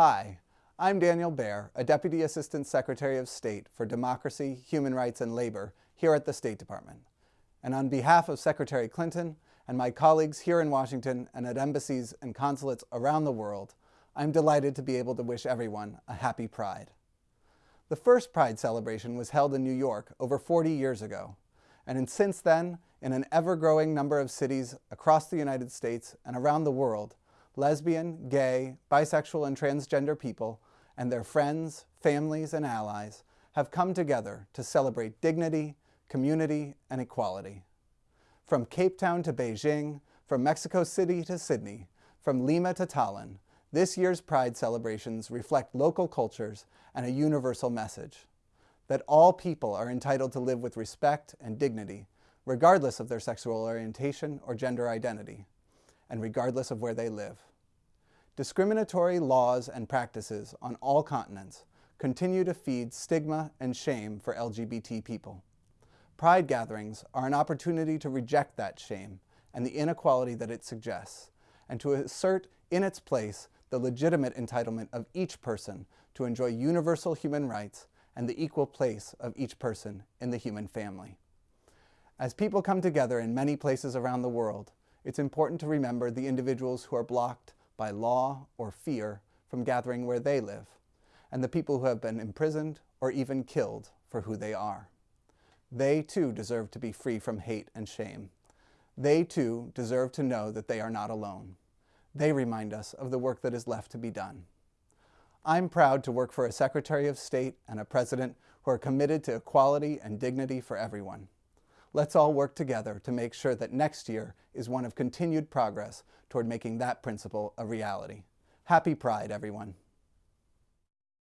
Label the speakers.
Speaker 1: Hi, I'm Daniel Baer, a Deputy Assistant Secretary of State for Democracy, Human Rights, and Labor here at the State Department. And on behalf of Secretary Clinton and my colleagues here in Washington and at embassies and consulates around the world, I'm delighted to be able to wish everyone a happy Pride. The first Pride celebration was held in New York over 40 years ago, and since then, in an ever-growing number of cities across the United States and around the world, lesbian, gay, bisexual, and transgender people and their friends, families, and allies have come together to celebrate dignity, community, and equality. From Cape Town to Beijing, from Mexico City to Sydney, from Lima to Tallinn, this year's Pride celebrations reflect local cultures and a universal message that all people are entitled to live with respect and dignity, regardless of their sexual orientation or gender identity, and regardless of where they live. Discriminatory laws and practices on all continents continue to feed stigma and shame for LGBT people. Pride gatherings are an opportunity to reject that shame and the inequality that it suggests, and to assert in its place the legitimate entitlement of each person to enjoy universal human rights and the equal place of each person in the human family. As people come together in many places around the world, it's important to remember the individuals who are blocked by law or fear from gathering where they live, and the people who have been imprisoned or even killed for who they are. They too deserve to be free from hate and shame. They too deserve to know that they are not alone. They remind us of the work that is left to be done. I'm proud to work for a Secretary of State and a President who are committed to equality and dignity for everyone. Let's all work together to make sure that next year is one of continued progress toward making that principle a reality. Happy Pride, everyone.